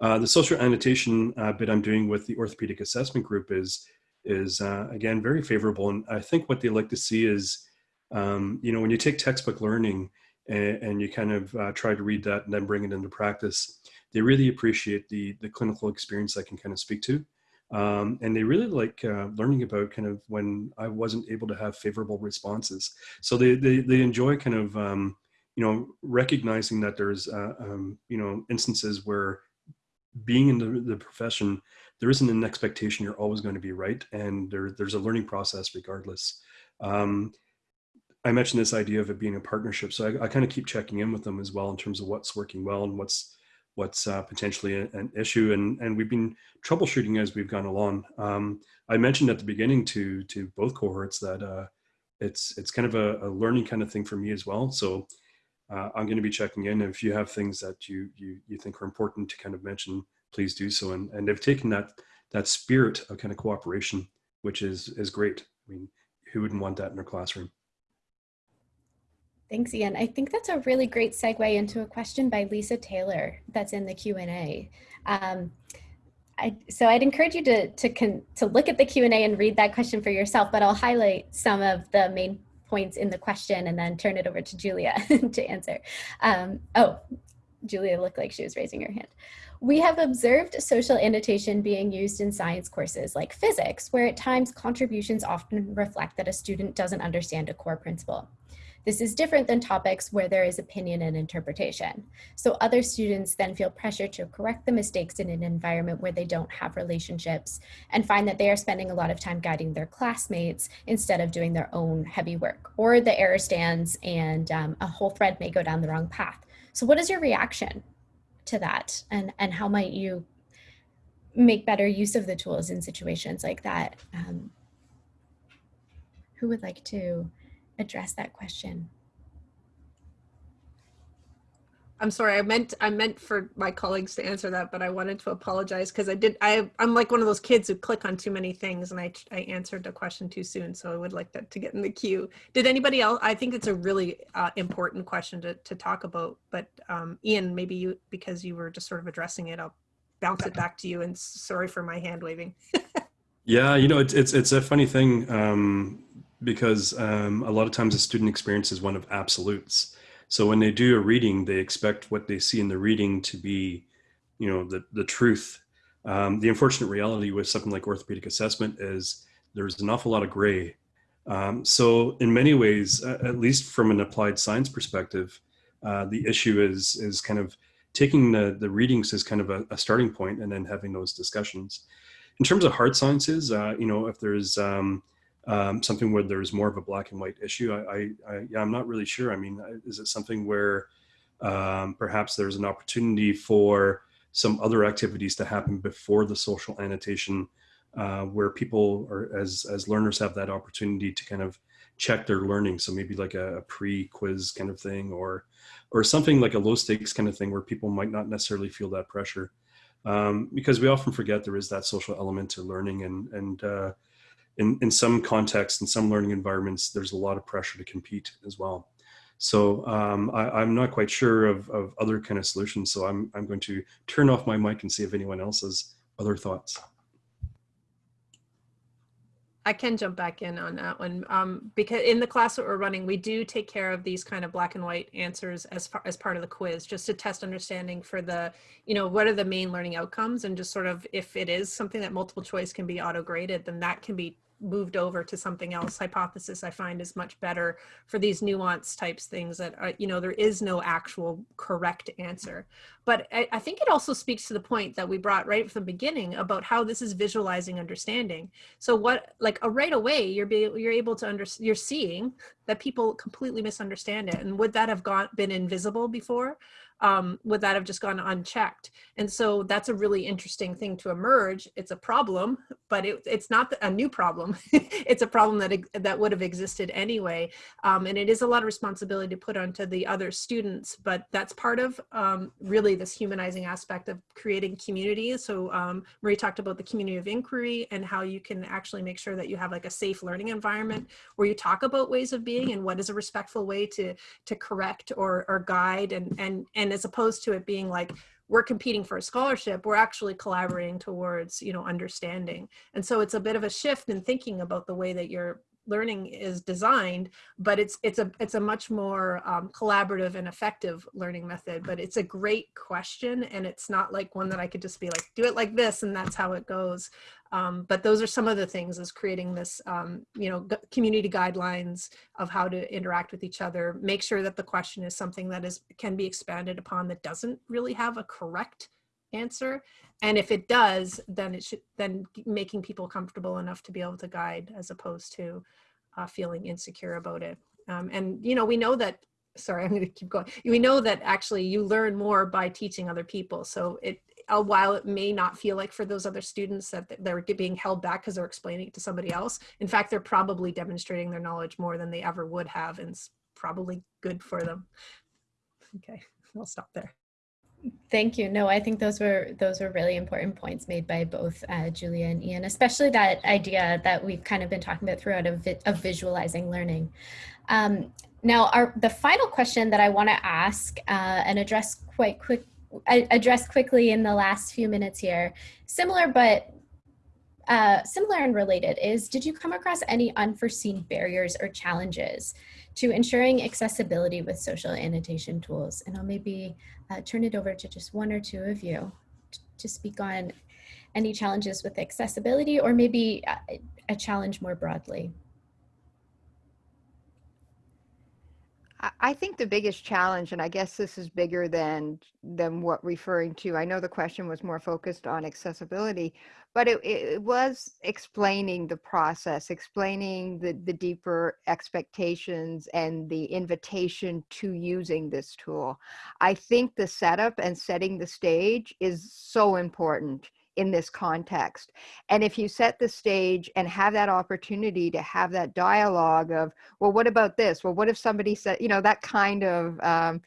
F: Uh, the social annotation uh, bit I'm doing with the orthopedic assessment group is, is uh, again, very favorable. And I think what they like to see is, um, you know, when you take textbook learning, and, and you kind of uh, try to read that and then bring it into practice, they really appreciate the, the clinical experience I can kind of speak to. Um, and they really like uh, learning about kind of when I wasn't able to have favorable responses. So they, they, they enjoy kind of, um, you know, recognizing that there's, uh, um, you know, instances where being in the, the profession, there isn't an expectation you're always going to be right. And there, there's a learning process regardless. Um, I mentioned this idea of it being a partnership. So I, I kind of keep checking in with them as well in terms of what's working well and what's what's uh, potentially a, an issue. And and we've been troubleshooting as we've gone along. Um, I mentioned at the beginning to to both cohorts that uh, it's it's kind of a, a, learning kind of thing for me as well. So uh, I'm going to be checking in. If you have things that you you you think are important to kind of mention, please do so. And and they've taken that that spirit of kind of cooperation, which is is great. I mean, who wouldn't want that in their classroom?
A: Thanks, Ian. I think that's a really great segue into a question by Lisa Taylor that's in the Q&A. Um, I, so I'd encourage you to, to, con, to look at the Q&A and read that question for yourself, but I'll highlight some of the main points in the question and then turn it over to Julia to answer. Um, oh, Julia looked like she was raising her hand. We have observed social annotation being used in science courses like physics, where at times contributions often reflect that a student doesn't understand a core principle. This is different than topics where there is opinion and interpretation. So other students then feel pressure to correct the mistakes in an environment where they don't have relationships and find that they are spending a lot of time guiding their classmates instead of doing their own heavy work. Or the error stands and um, a whole thread may go down the wrong path. So what is your reaction to that? And, and how might you make better use of the tools in situations like that? Um, who would like to address that question?
E: I'm sorry. I meant I meant for my colleagues to answer that, but I wanted to apologize because I did. I I'm like one of those kids who click on too many things, and I I answered the question too soon. So I would like that to get in the queue. Did anybody else? I think it's a really uh, important question to to talk about. But um, Ian, maybe you because you were just sort of addressing it, I'll bounce it back to you. And sorry for my hand waving.
F: yeah, you know, it's it's it's a funny thing. Um, because um, a lot of times a student experience is one of absolutes. So when they do a reading, they expect what they see in the reading to be, you know, the, the truth. Um, the unfortunate reality with something like orthopedic assessment is there's an awful lot of gray. Um, so in many ways, at least from an applied science perspective, uh, the issue is is kind of taking the, the readings as kind of a, a, starting point and then having those discussions. In terms of hard sciences, uh, you know, if there's um, um, something where there's more of a black and white issue. I, I, I yeah, I'm not really sure. I mean, is it something where um, perhaps there's an opportunity for some other activities to happen before the social annotation, uh, where people or as as learners have that opportunity to kind of check their learning. So maybe like a, a pre-quiz kind of thing, or or something like a low stakes kind of thing, where people might not necessarily feel that pressure. Um, because we often forget there is that social element to learning and and uh, in, in some contexts, in some learning environments, there's a lot of pressure to compete as well. So um, I, am not quite sure of, of other kind of solutions. So I'm, I'm going to turn off my mic and see if anyone else has other thoughts.
E: I can jump back in on that one um, because in the class that we're running, we do take care of these kind of black and white answers as far as part of the quiz, just to test understanding for the, you know, what are the main learning outcomes and just sort of if it is something that multiple choice can be auto graded, then that can be moved over to something else hypothesis i find is much better for these nuance types things that are, you know there is no actual correct answer. But I, I, think it also speaks to the point that we brought right from the beginning about how this is visualizing understanding. So what like a right away you're be, you're able to under you're seeing that people completely misunderstand it. And would that have gone been invisible before um, would that have just gone unchecked? And so that's a really interesting thing to emerge. It's a problem, but it, it's not a new problem. it's a problem that that would have existed anyway. Um, and it is a lot of responsibility to put onto the other students, but that's part of um, really this humanizing aspect of creating community. So um, Marie talked about the community of inquiry and how you can actually make sure that you have like a safe learning environment where you talk about ways of being and what is a respectful way to to correct or, or guide and and and and as opposed to it being like we're competing for a scholarship we're actually collaborating towards you know understanding. And so it's a bit of a shift in thinking about the way that you're learning is designed, but it's it's a it's a much more um, collaborative and effective learning method. But it's a great question, and it's not like one that I could just be like, do it like this, and that's how it goes. Um, but those are some of the things is creating this, um, you know, community guidelines of how to interact with each other. Make sure that the question is something that is can be expanded upon that doesn't really have a correct answer. And if it does then it should then making people comfortable enough to be able to guide as opposed to uh, feeling insecure about it. Um, and you know we know that sorry i'm going to keep going. We know that actually you learn more by teaching other people. So it uh, while it may not feel like for those other students that they're being held back because they're explaining it to somebody else in fact they're probably demonstrating their knowledge more than they ever would have and it's probably good for them. Okay i'll stop there
A: Thank you. No, I think those were those were really important points made by both uh, Julia and Ian, especially that idea that we've kind of been talking about throughout of, of visualizing learning. Um, now, our the final question that I want to ask uh, and address quite quick address quickly in the last few minutes here, similar but uh, similar and related is, did you come across any unforeseen barriers or challenges to ensuring accessibility with social annotation tools? And I'll maybe uh, turn it over to just one or two of you to speak on any challenges with accessibility or maybe uh, a challenge more broadly.
B: I think the biggest challenge, and I guess this is bigger than than what referring to. I know the question was more focused on accessibility, but it, it was explaining the process, explaining the the deeper expectations and the invitation to using this tool. I think the setup and setting the stage is so important in this context. And if you set the stage and have that opportunity to have that dialogue of, well, what about this? Well, what if somebody said, you know, that kind of um,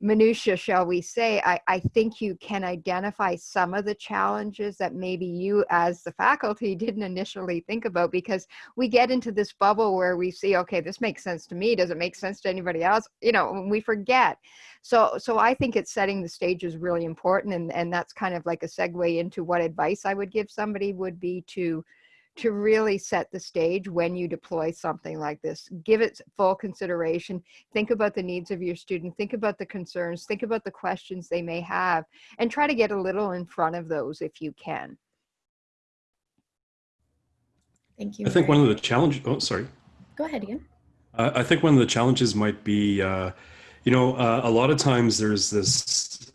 B: minutia, shall we say, I, I think you can identify some of the challenges that maybe you as the faculty didn't initially think about because we get into this bubble where we see, okay, this makes sense to me. Does it make sense to anybody else? You know, we forget. So, so I think it's setting the stage is really important. And, and that's kind of like a segue into what advice I would give somebody would be to to really set the stage when you deploy something like this. Give it full consideration. Think about the needs of your student. Think about the concerns. Think about the questions they may have and try to get a little in front of those if you can.
A: Thank you.
F: I think one of the challenges, oh, sorry.
A: Go ahead, Ian.
F: Uh, I think one of the challenges might be, uh, you know, uh, a lot of times there's this,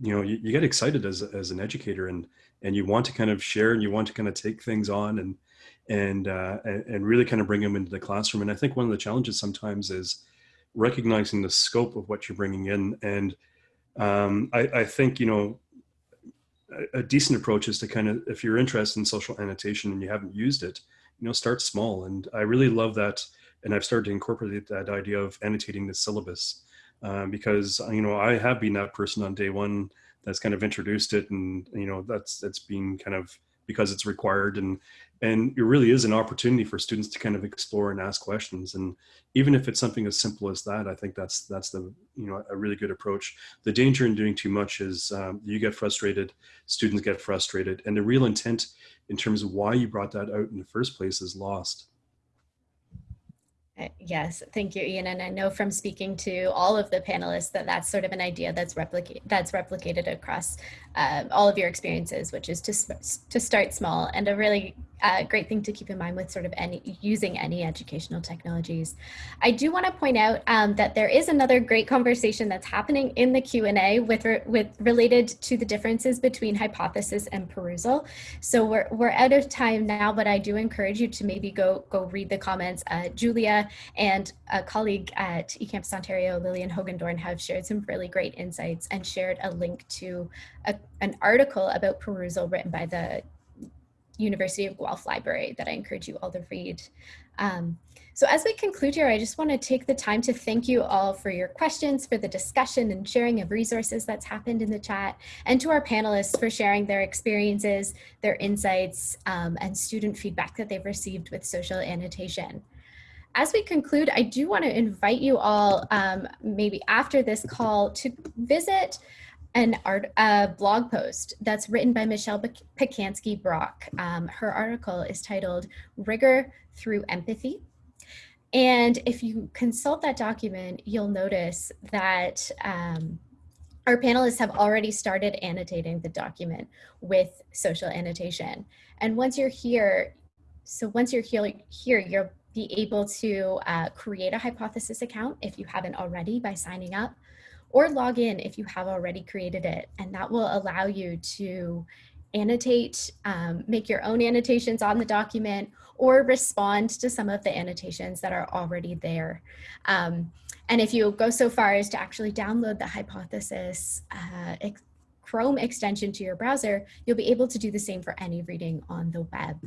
F: you know, you, you get excited as, as an educator and, and you want to kind of share and you want to kind of take things on and and uh, and really kind of bring them into the classroom. And I think one of the challenges sometimes is recognizing the scope of what you're bringing in. And um, I, I, think you know a, a, decent approach is to kind of if you're interested in social annotation and you haven't used it, you know, start small. And I really love that. And I've started to incorporate that idea of annotating the syllabus uh, because you know I have been that person on day one that's kind of introduced it and you know that's that's been kind of because it's required and and it really is an opportunity for students to kind of explore and ask questions. And even if it's something as simple as that i think that's that's the you know a really good approach. The danger in doing too much is um, you get frustrated students get frustrated and the real intent in terms of why you brought that out in the first place is lost
A: Eh, yes, thank you, Ian. And I know from speaking to all of the panelists that that's sort of an idea that's replicate that's replicated across uh, all of your experiences, which is to to start small and a really uh, great thing to keep in mind with sort of any using any educational technologies. I do want to point out um, that there is another great conversation that's happening in the Q and A with re- with related to the differences between hypothesis and Perusall. So we're we're out of time now, but I do encourage you to maybe go go read the comments. Uh, Julia and a colleague at eCampus Ontario, Lillian Hogendoorn, have shared some really great insights and shared a link to a, an article about Perusall written by the University of Guelph Library that I encourage you all to read. Um, so as we conclude here, I just want to take the time to thank you all for your questions, for the discussion and sharing of resources that's happened in the chat, and to our panelists for sharing their experiences, their insights, um, and student feedback that they've received with social annotation. As we conclude, I do want to invite you all, um, maybe after this call, to visit an art a blog post that's written by Michelle Pacansky Brock. Um, her article is titled Rigor Through Empathy. And if you consult that document, you'll notice that um, our panelists have already started annotating the document with social annotation. And once you're here, so once you're here, here you'll be able to uh, create a hypothesis account if you haven't already by signing up or log in if you have already created it. And that will allow you to annotate, um, make your own annotations on the document, or respond to some of the annotations that are already there. Um, and if you go so far as to actually download the hypothesis uh, ex Chrome extension to your browser, you'll be able to do the same for any reading on the web.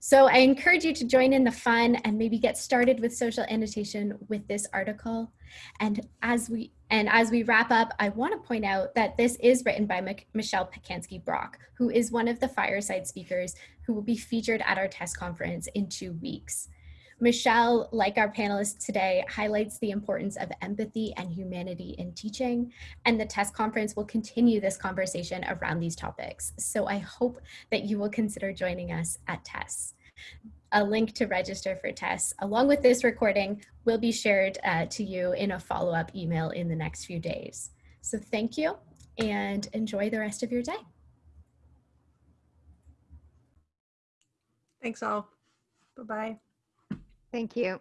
A: So I encourage you to join in the fun and maybe get started with social annotation with this article. And as we and as we wrap up, I want to point out that this is written by Michelle Pacansky Brock, who is one of the fireside speakers who will be featured at our TESS conference in two weeks. Michelle, like our panelists today, highlights the importance of empathy and humanity in teaching, and the TESS conference will continue this conversation around these topics. So I hope that you will consider joining us at TESS. A link to register for TESS along with this recording, will be shared uh, to you in a follow-up email in the next few days. So thank you and enjoy the rest of your day.
E: Thanks all. Bye-bye.
B: Thank you.